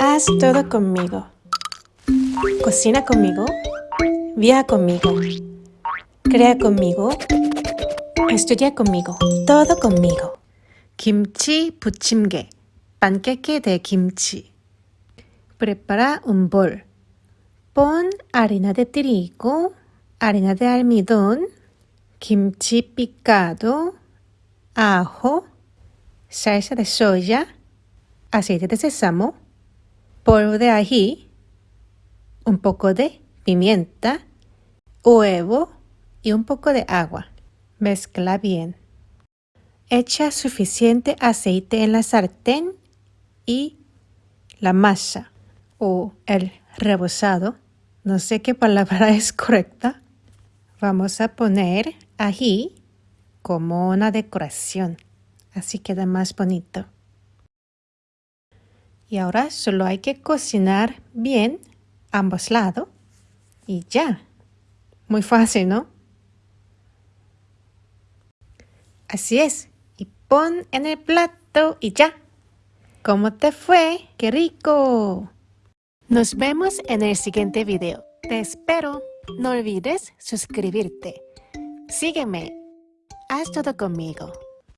Haz todo conmigo. Cocina conmigo. Viaja conmigo. Crea conmigo. Estudia conmigo. Todo conmigo. Kimchi 부침개, panqueque de kimchi. Prepara un bol. Pon harina de trigo, harina de almidón, kimchi picado, ajo, salsa de soya, aceite de sésamo, polvo de ají, un poco de pimienta, huevo y un poco de agua. Mezcla bien. Echa suficiente aceite en la sartén y la masa o el rebozado, no sé qué palabra es correcta, vamos a poner ají como una decoración. Así queda más bonito. Y ahora solo hay que cocinar bien ambos lados y ya. Muy fácil, ¿no? Así es. Y pon en el plato y ya. ¿Cómo te fue? ¡Qué rico! Nos vemos en el siguiente video. Te espero. No olvides suscribirte. Sígueme. Haz todo conmigo.